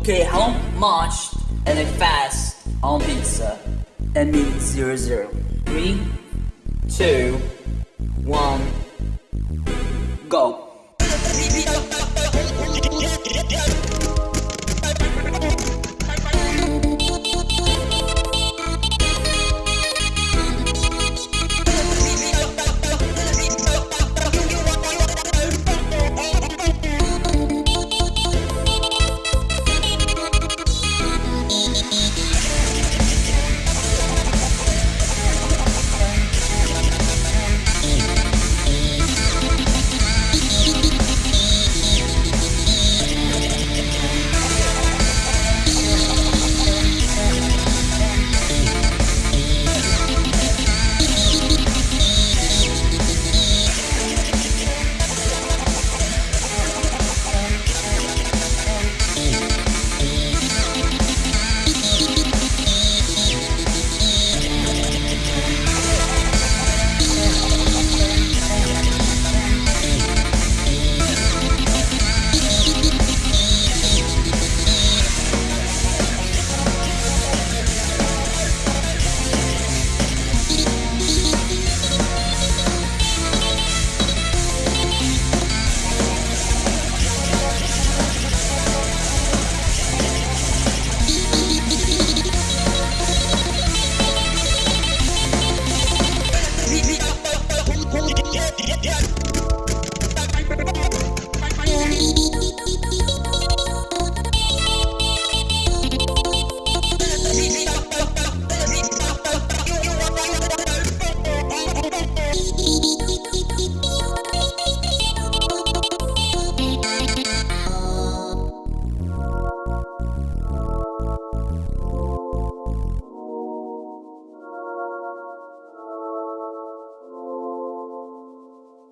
Okay, how much and a fast on pizza? And mean zero zero. Three, two, one, go.